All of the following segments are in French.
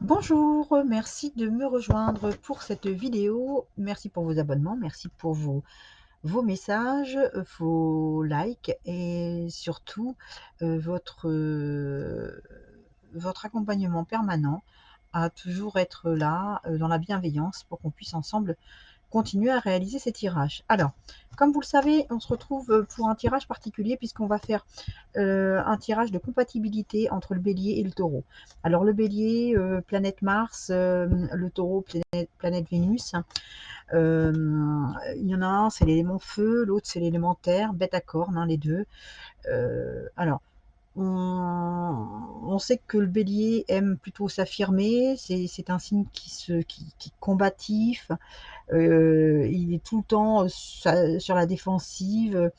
Bonjour, merci de me rejoindre pour cette vidéo. Merci pour vos abonnements, merci pour vos, vos messages, vos likes et surtout euh, votre, votre accompagnement permanent à toujours être là euh, dans la bienveillance pour qu'on puisse ensemble continuer à réaliser ces tirages. Alors, comme vous le savez, on se retrouve pour un tirage particulier puisqu'on va faire euh, un tirage de compatibilité entre le bélier et le taureau. Alors le bélier, euh, planète Mars, euh, le taureau, planète, Vénus. il y en a un, c'est l'élément feu, l'autre c'est l'élément terre, bête à cornes, hein, les deux. alors, on, sait que le bélier aime plutôt s'affirmer, c'est un signe qui, qui, est combatif, euh, il est tout le temps euh, sur la défensive,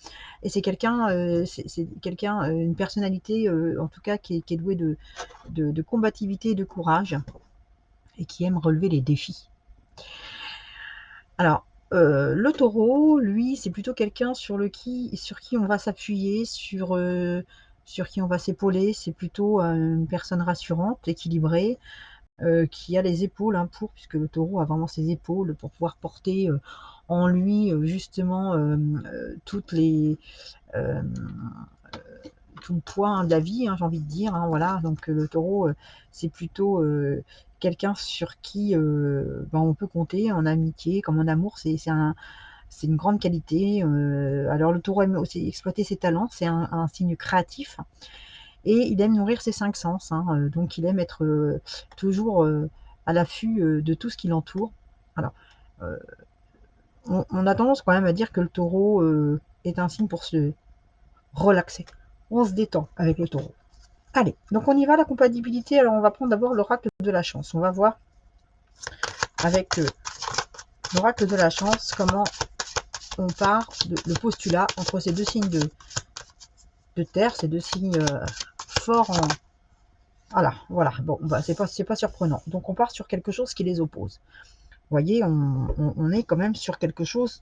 et c'est quelqu'un, euh, quelqu'un, une personnalité en tout cas qui est, douée de, de, combativité et de courage, et qui aime relever les défis. Alors, le taureau, lui, c'est plutôt quelqu'un sur, le qui, sur qui on va s'appuyer, sur sur qui on va s'épauler. C'est plutôt euh, une personne rassurante, équilibrée, euh, qui a les épaules hein, pour, puisque le taureau a vraiment ses épaules pour pouvoir porter euh, en lui justement les tout le poids hein, de la vie, hein, j'ai envie de dire. voilà, donc le taureau, c'est plutôt quelqu'un sur qui ben, on peut compter en amitié, comme en amour. C'est un, c'est une grande qualité. Euh, alors le taureau aime aussi exploiter ses talents, c'est un, signe créatif. Et il aime nourrir ses cinq sens, hein. euh, donc il aime être euh, toujours à l'affût de tout ce qui l'entoure. Alors, on, a tendance quand même à dire que le taureau est un signe pour se relaxer. On se détend avec le taureau. Allez, donc on y va, la compatibilité. Alors on va prendre d'abord l'oracle de la chance. On va voir avec l'oracle de la chance comment on part de le postulat entre ces deux signes de, terre, ces deux signes euh, forts. Voilà, voilà, bon, bah, c'est pas, pas surprenant. Donc on part sur quelque chose qui les oppose. Vous voyez, on est quand même sur quelque chose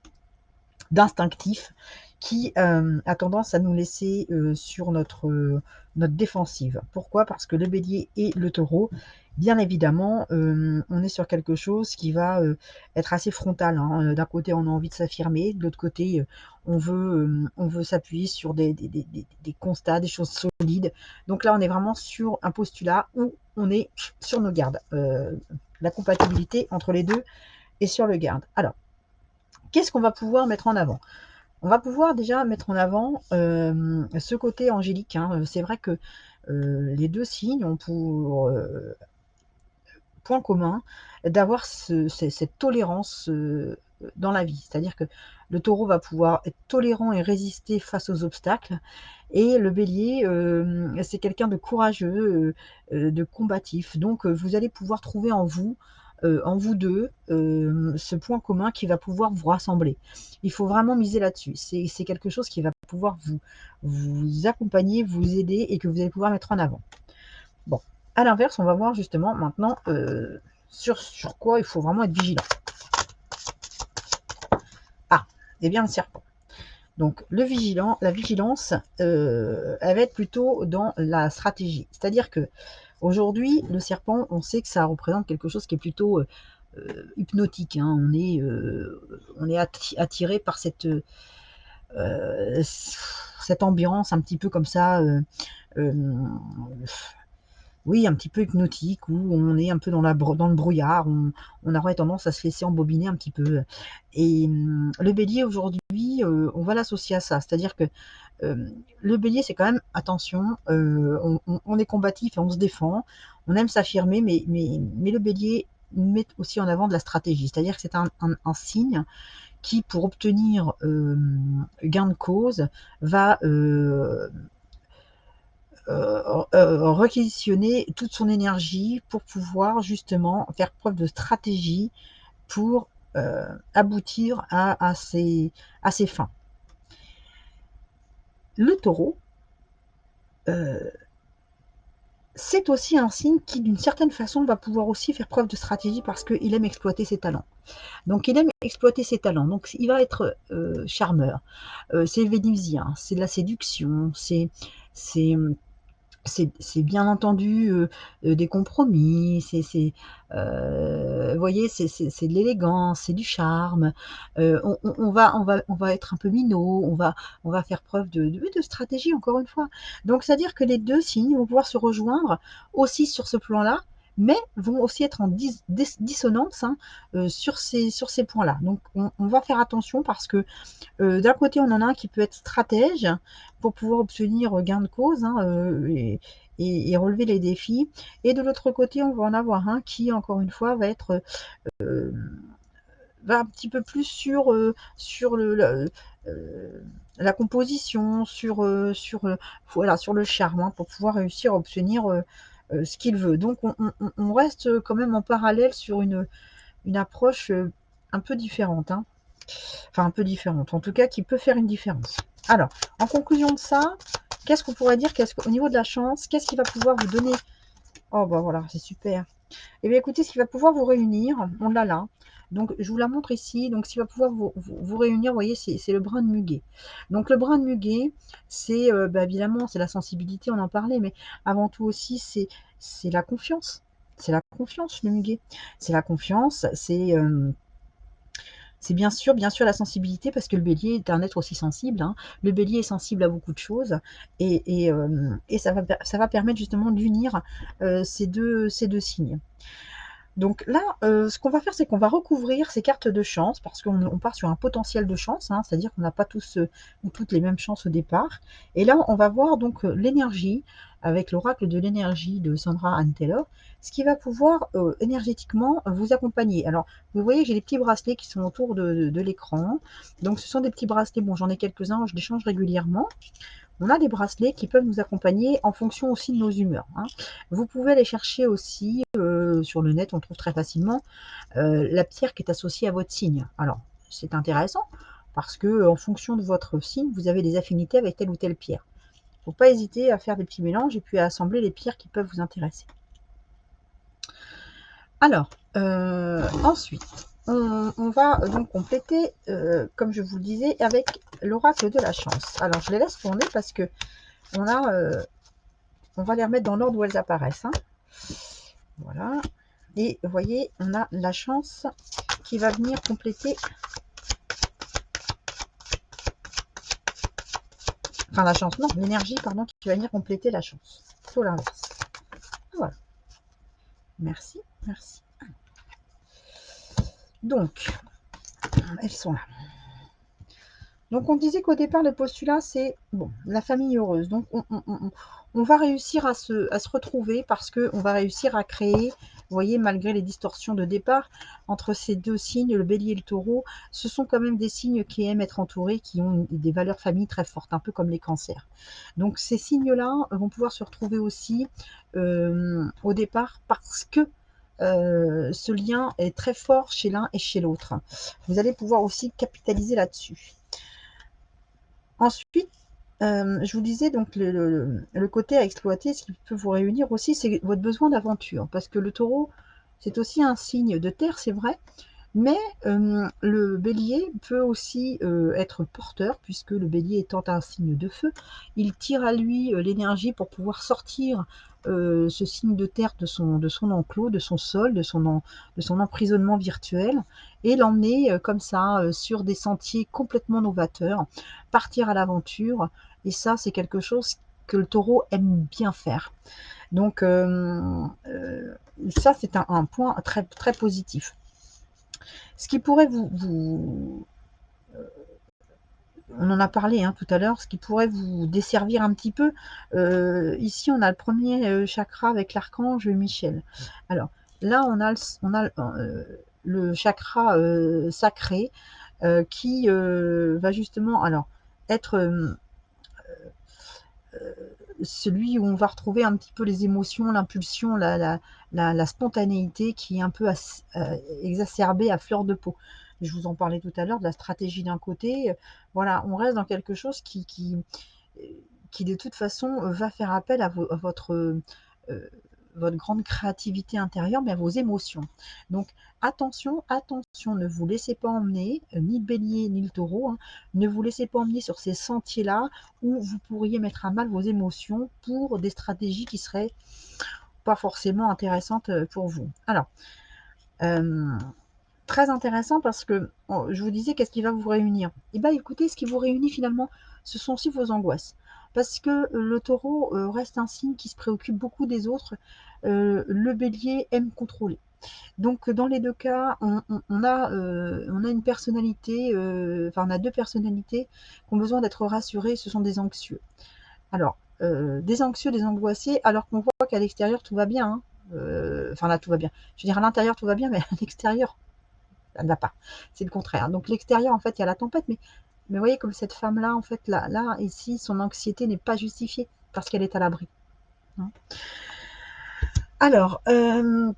d'instinctif qui euh, a tendance à nous laisser euh, sur notre, euh, notre défensive. Pourquoi? Parce que le bélier et le taureau, bien évidemment, on est sur quelque chose qui va être assez frontal. Hein. D'un côté, on a envie de s'affirmer, de l'autre côté, on veut, s'appuyer sur des, constats, des choses solides. Donc là, on est vraiment sur un postulat où on est sur nos gardes. la compatibilité entre les deux est sur le garde. Alors, qu'est-ce qu'on va pouvoir mettre en avant? On va pouvoir déjà mettre en avant euh, ce côté angélique. Hein. C'est vrai que euh, les deux signes ont pour euh, point commun d'avoir cette tolérance dans la vie. C'est-à-dire que le taureau va pouvoir être tolérant et résister face aux obstacles. Et le bélier, c'est quelqu'un de courageux, de combatif. Donc, vous allez pouvoir trouver en vous euh, en vous deux euh, ce point commun qui va pouvoir vous rassembler. Il faut vraiment miser là-dessus. C'est quelque chose qui va pouvoir vous, accompagner, vous aider et que vous allez pouvoir mettre en avant. Bon, à l'inverse, on va voir justement maintenant euh, sur, sur quoi il faut vraiment être vigilant. Ah, et eh bien le serpent. Donc le vigilant, la vigilance, elle va être plutôt dans la stratégie. C'est-à-dire que Aujourd'hui, le serpent, on sait que ça représente quelque chose qui est plutôt euh, euh, hypnotique. Hein. On est, euh, on est attiré par cette, cette ambiance un petit peu comme ça oui, un petit peu hypnotique, où on est un peu dans, le brouillard, on, on, aurait tendance à se laisser embobiner un petit peu. Et hum, le bélier aujourd'hui, euh, on va l'associer à ça, c'est-à-dire que euh, le bélier, c'est quand même, attention, euh, on, est combatif et on se défend, on aime s'affirmer, mais, mais, le bélier met aussi en avant de la stratégie, c'est-à-dire que c'est un, signe qui, pour obtenir gain de cause, va euh, réquisitionner toute son énergie pour pouvoir justement faire preuve de stratégie pour euh, aboutir à, ses, fins. Le taureau, c'est aussi un signe qui, d'une certaine façon, va pouvoir aussi faire preuve de stratégie parce qu'il aime exploiter ses talents. Donc, il aime exploiter ses talents. Donc, il va être charmeur. c'est vénusien, c'est de la séduction, c'est c'est bien entendu, heu heu, des compromis, c'est c'est, vous voyez, c'est c'est c'est de l'élégance, c'est du charme, on va on va on va être un peu minot, on va on va faire preuve de de de stratégie encore une fois. Donc c'est-à-dire que les 2 signes vont pouvoir se rejoindre aussi sur ce plan-là, mais vont aussi être en dis dis dissonance, hein, heu, sur ces points-là. Donc on va faire attention parce que Heu, d'un côté, on en a un qui peut être stratège pour pouvoir obtenir, gain de cause, hein, heu et relever les défis et de l'autre côté, on va en avoir un qui, encore une fois, va être, un petit peu plus sur, la composition, sur, le charme, hein, pour pouvoir réussir à obtenir, ce qu'il veut. Donc on reste, quand même en parallèle sur une, approche, heu, un peu différente, hein. Enfin un peu différente, en tout cas qui peut faire une différence. Alors, en conclusion de ça, qu'est-ce qu'on pourrait dire qu'au niveau de la chance, qu'est-ce qui va pouvoir vous donner? Oh bah voilà, c'est super. Eh bien écoutez, ce qui va pouvoir vous réunir, on l'a là. Donc je vous la montre ici. Donc qui va pouvoir vous, réunir, vous voyez, c'est le brin de muguet. Donc le brin de muguet, c'est euh, bah, évidemment c'est la sensibilité, on en parlait, mais avant tout aussi c'est la confiance. C'est la confiance, le muguet. C'est la confiance, c'est euh, c'est bien sûr bien sûr la sensibilité parce que le bélier est un être aussi sensible, hein. Le bélier est sensible à beaucoup de choses et et ça va permettre justement d'unir, ces deux ces 2 signes. Donc là, heu, ce qu'on va faire, c'est qu'on va recouvrir ces cartes de chance parce qu'on on part sur un potentiel de chance, hein, c'est-à-dire qu'on n'a pas tous, ou toutes les mêmes chances au départ. Et là, on va voir donc, heu, l'énergie avec l'oracle de l'énergie de Sandra Taylor, ce qui va pouvoir, heu, énergétiquement vous accompagner. Alors, vous voyez, j'ai des petits bracelets qui sont autour de l'écran. Donc ce sont des petits bracelets, bon, j'en ai quelques-uns, je les change régulièrement on a des bracelets qui peuvent nous accompagner en fonction aussi de nos humeurs. Hein. Vous pouvez aller chercher aussi euh, sur le net, on trouve très facilement euh, la pierre qui est associée à votre signe. Alors, c'est intéressant parce que en fonction de votre signe, vous avez des affinités avec telle ou telle pierre. Pas hésiter à faire des petits mélanges et puis à assembler les pierres qui peuvent vous intéresser. Alors, euh, ensuite, on, va donc compléter, euh, comme je vous le disais, avec l'oracle de la chance. Alors, je les laisse tourner parce que on a, euh, on va les remettre dans l'ordre où elles apparaissent. Hein. Voilà. Et vous voyez, on a la chance qui va venir compléter. Enfin, la chance, non, l'énergie, pardon, qui va venir compléter la chance. Plutôt l'inverse. Voilà. Merci, merci. Donc, elles sont là. Donc on disait qu'au départ, le postulat, c'est bon, la famille heureuse. Donc on, va réussir à se, à se retrouver parce qu'on va réussir à créer, vous voyez, malgré les distorsions de départ, entre ces deux signes, le bélier et le taureau, ce sont quand même des signes qui aiment être entourés, qui ont des valeurs famille très fortes, un peu comme les cancers. Donc ces signes-là vont pouvoir se retrouver aussi euh, au départ parce que euh, ce lien est très fort chez l'un et chez l'autre. Vous allez pouvoir aussi capitaliser là-dessus. Ensuite, euh, je vous disais donc le, côté à exploiter, ce qui peut vous réunir aussi, c'est votre besoin d'aventure. Parce que le taureau, c'est aussi un signe de terre, c'est vrai, mais euh, le bélier peut aussi euh, être porteur, puisque le bélier étant un signe de feu, il tire à lui l'énergie pour pouvoir sortir ce signe de terre de son, enclos, de son sol, de son emprisonnement virtuel, et l'emmener comme ça sur des sentiers complètement novateurs, partir à l'aventure, et ça c'est quelque chose que le taureau aime bien faire. Donc ça c'est un, point très, très positif. Ce qui pourrait vous, euh, on en a parlé hein, tout à l'heure, ce qui pourrait vous desservir un petit peu. Euh, ici, on a le premier euh, chakra avec l'archange Michel. Alors là, on a le, on a le chakra sacré qui va justement alors être celui où on va retrouver un petit peu les émotions, l'impulsion, la, spontanéité qui est un peu euh, exacerbée à fleur de peau. Je vous en parlais tout à l'heure de la stratégie d'un côté. Voilà, on reste dans quelque chose qui, qui, qui de toute façon va faire appel à, votre, euh, votre grande créativité intérieure, mais vos émotions. Donc attention, attention, ne vous laissez pas emmener, euh, ni le bélier, ni le taureau, hein, ne vous laissez pas emmener sur ces sentiers-là où vous pourriez mettre à mal vos émotions pour des stratégies qui seraient pas forcément intéressantes euh, pour vous. Alors, euh, très intéressant parce que oh, je vous disais qu'est-ce qui va vous réunir? Eh bien écoutez, ce qui vous réunit finalement, ce sont aussi vos angoisses parce que le taureau euh, reste un signe qui se préoccupe beaucoup des autres. Euh, le bélier aime contrôler. Donc dans les deux cas, on, a, euh, on a une personnalité, enfin on a deux personnalités qui ont besoin d'être rassurées, ce sont des anxieux. Alors, des anxieux, des angoissés, alors qu'on voit qu'à l'extérieur tout va bien. Hein. Enfin là tout va bien. Je veux dire à l'intérieur tout va bien, mais à l'extérieur, ça ne va pas. C'est le contraire. Donc l'extérieur, en fait, il y a la tempête, mais mais vous voyez, comme cette femme-là, en fait, là, là, ici, son anxiété n'est pas justifiée parce qu'elle est à l'abri. Hein. Alors, euh,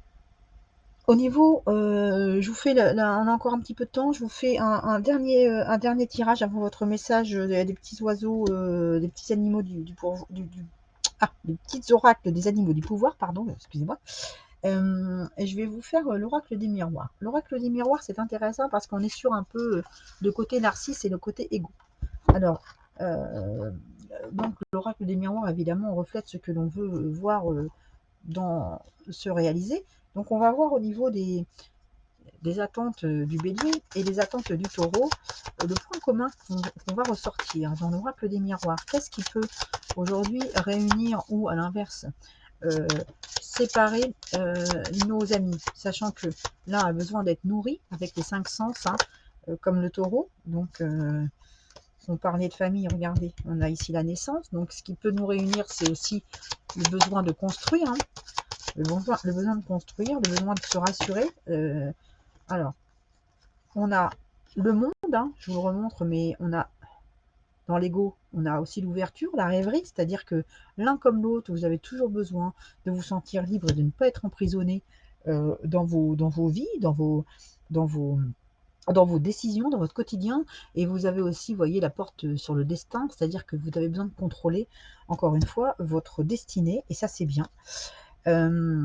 au niveau, euh, je vous fais, on a encore un petit peu de temps, je vous fais un, dernier, euh, un dernier tirage avant votre message des petits oiseaux, des petits animaux du, du, du, ah, des petits oracles des animaux du pouvoir, pardon, excusez-moi. Euh, et je vais vous faire euh, l'oracle des miroirs. L'oracle des miroirs, c'est intéressant parce qu'on est sur un peu euh, le côté narcisse et le côté égo. Alors, donc l'oracle des miroirs, évidemment, reflète ce que l'on veut voir se réaliser. Donc, on va voir au niveau des, des attentes du bélier et des attentes du taureau, le point commun qu'on va ressortir dans l'oracle des miroirs. Qu'est-ce qui peut aujourd'hui réunir ou à l'inverse séparer euh, nos amis, sachant que l'un a besoin d'être nourri avec les cinq sens, hein, euh, comme le taureau. Donc, euh, on parlait de famille, regardez, on a ici la naissance. Donc, ce qui peut nous réunir, c'est aussi le besoin de construire. Hein. le, besoin, de construire, le besoin de se rassurer. alors, on a le monde, hein, je vous remontre, mais on a dans l'ego, on a aussi l'ouverture, la rêverie, c'est-à-dire que l'un comme l'autre, vous avez toujours besoin de vous sentir libre et de ne pas être emprisonné euh, dans, vos, dans vos vies, dans vos, dans, vos, dans vos décisions, dans votre quotidien. Et vous avez aussi, voyez, la porte sur le destin, c'est-à-dire que vous avez besoin de contrôler, encore une fois, votre destinée, et ça c'est bien. Euh,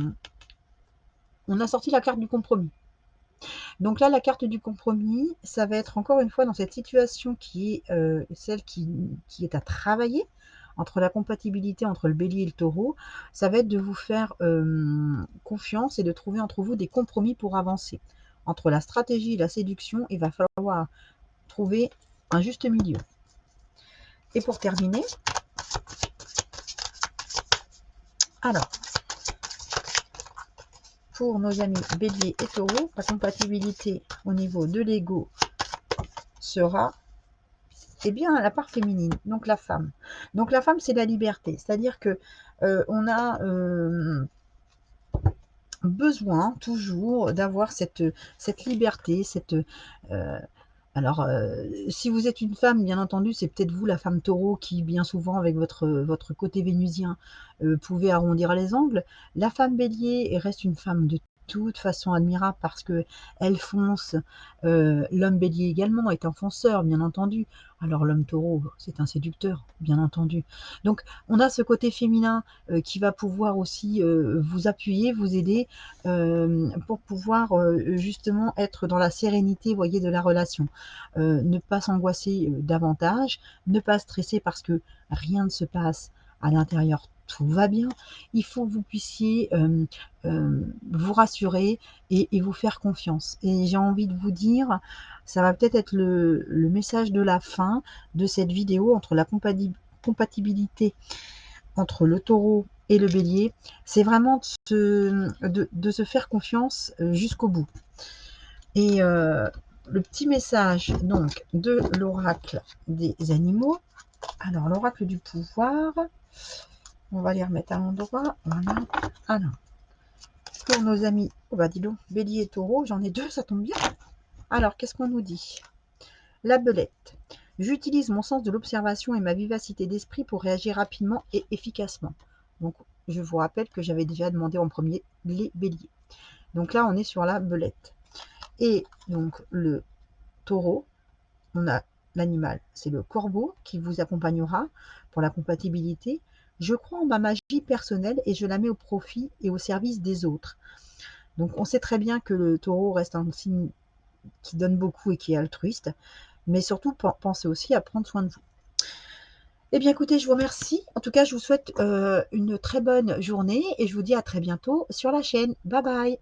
on a sorti la carte du compromis. Donc là, la carte du compromis, ça va être encore une fois dans cette situation qui est euh, celle qui, est à travailler entre la compatibilité entre le bélier et le taureau, ça va être de vous faire euh, confiance et de trouver entre vous des compromis pour avancer. Entre la stratégie et la séduction, il va falloir trouver un juste milieu. Et pour terminer, alors, pour nos amis bélier et taureau, la compatibilité au niveau de l'ego sera eh bien la part féminine, donc la femme. Donc la femme, c'est la liberté, c'est-à-dire que euh, on a euh, besoin toujours d'avoir cette, cette liberté, cette euh, alors, euh, si vous êtes une femme, bien entendu, c'est peut-être vous, la femme taureau, qui bien souvent, avec votre, côté vénusien, euh, pouvez arrondir les angles. La femme bélier reste une femme de toute façon admirable parce que elle fonce. Euh, l'homme bélier également est un fonceur, bien entendu. Alors l'homme taureau, c'est un séducteur, bien entendu. Donc on a ce côté féminin euh, qui va pouvoir aussi euh, vous appuyer, vous aider pour pouvoir justement être dans la sérénité, voyez, de la relation. ne pas s'angoisser davantage, ne pas stresser parce que rien ne se passe à l'intérieur tout va bien. Il faut que vous puissiez euh, euh, vous rassurer et, vous faire confiance. Et j'ai envie de vous dire, ça va peut-être être le, message de la fin de cette vidéo entre la compatibilité entre le taureau et le bélier. C'est vraiment de se, faire confiance euh, jusqu'au bout. Et le petit message donc de l'oracle des animaux. Alors, l'oracle du pouvoir, on va les remettre à l'endroit. Voilà. Alors, pour nos amis, oh bah dis donc, bélier et taureau, j'en ai deux, ça tombe bien. Alors, qu'est-ce qu'on nous dit? La belette. J'utilise mon sens de l'observation et ma vivacité d'esprit pour réagir rapidement et efficacement. Donc, je vous rappelle que j'avais déjà demandé en premier les béliers. Donc là, on est sur la belette. Et donc, le taureau, on a l'animal, c'est le corbeau qui vous accompagnera pour la compatibilité. Je crois en ma magie personnelle et je la mets au profit et au service des autres. Donc on sait très bien que le taureau reste un signe qui donne beaucoup et qui est altruiste, mais surtout pensez aussi à prendre soin de vous. Eh bien écoutez, je vous remercie. En tout cas, je vous souhaite euh, une très bonne journée et je vous dis à très bientôt sur la chaîne. Bye bye